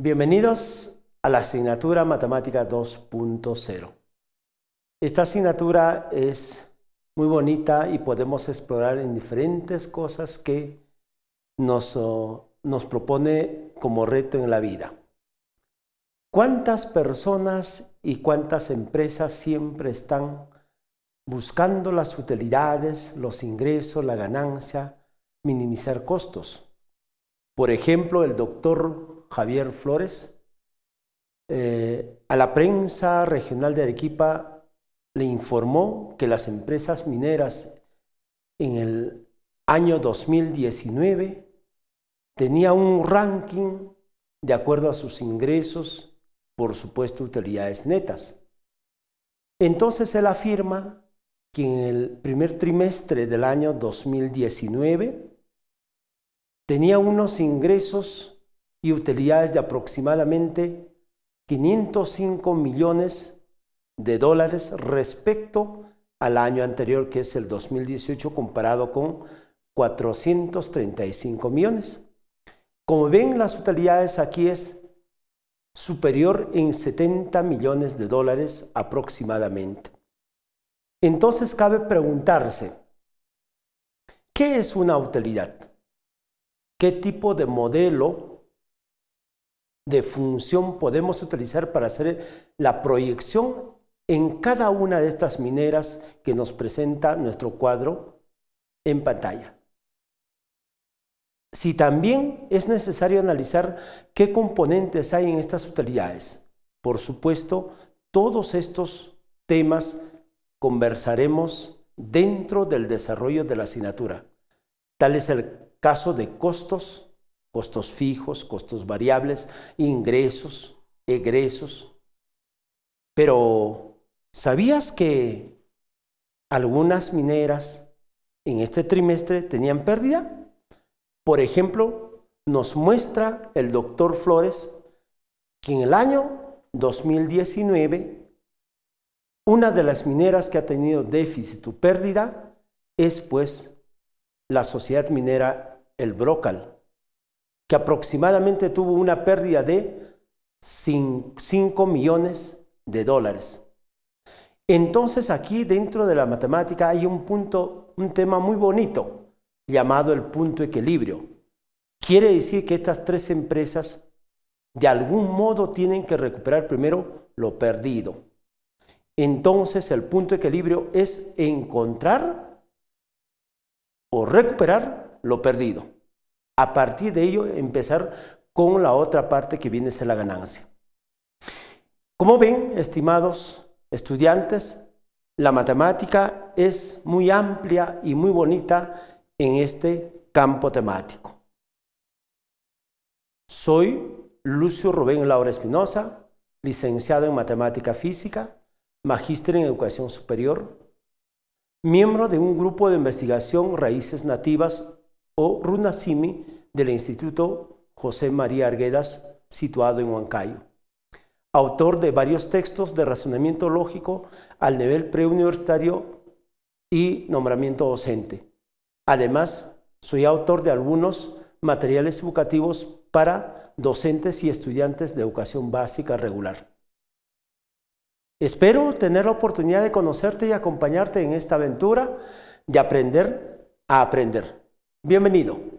Bienvenidos a la asignatura Matemática 2.0. Esta asignatura es muy bonita y podemos explorar en diferentes cosas que nos, nos propone como reto en la vida. ¿Cuántas personas y cuántas empresas siempre están buscando las utilidades, los ingresos, la ganancia, minimizar costos? Por ejemplo, el doctor Javier Flores, eh, a la prensa regional de Arequipa le informó que las empresas mineras en el año 2019 tenía un ranking de acuerdo a sus ingresos, por supuesto utilidades netas. Entonces él afirma que en el primer trimestre del año 2019 tenía unos ingresos y utilidades de aproximadamente 505 millones de dólares respecto al año anterior, que es el 2018, comparado con 435 millones. Como ven, las utilidades aquí es superior en 70 millones de dólares aproximadamente. Entonces cabe preguntarse, ¿qué es una utilidad? ¿Qué tipo de modelo de función podemos utilizar para hacer la proyección en cada una de estas mineras que nos presenta nuestro cuadro en pantalla. Si también es necesario analizar qué componentes hay en estas utilidades. Por supuesto, todos estos temas conversaremos dentro del desarrollo de la asignatura. Tal es el caso de costos, costos fijos, costos variables, ingresos, egresos. Pero, ¿sabías que algunas mineras en este trimestre tenían pérdida? Por ejemplo, nos muestra el doctor Flores que en el año 2019 una de las mineras que ha tenido déficit o pérdida es pues la sociedad minera El Brocal, que aproximadamente tuvo una pérdida de 5 millones de dólares. Entonces aquí dentro de la matemática hay un punto, un tema muy bonito llamado el punto equilibrio. Quiere decir que estas tres empresas de algún modo tienen que recuperar primero lo perdido. Entonces el punto equilibrio es encontrar o recuperar lo perdido a partir de ello empezar con la otra parte que viene a ser la ganancia. Como ven, estimados estudiantes, la matemática es muy amplia y muy bonita en este campo temático. Soy Lucio Rubén Laura Espinosa, licenciado en Matemática Física, magíster en Educación Superior, miembro de un grupo de investigación Raíces Nativas o Runasimi del Instituto José María Arguedas, situado en Huancayo. Autor de varios textos de razonamiento lógico al nivel preuniversitario y nombramiento docente. Además, soy autor de algunos materiales educativos para docentes y estudiantes de educación básica regular. Espero tener la oportunidad de conocerte y acompañarte en esta aventura de aprender a aprender. Bienvenido.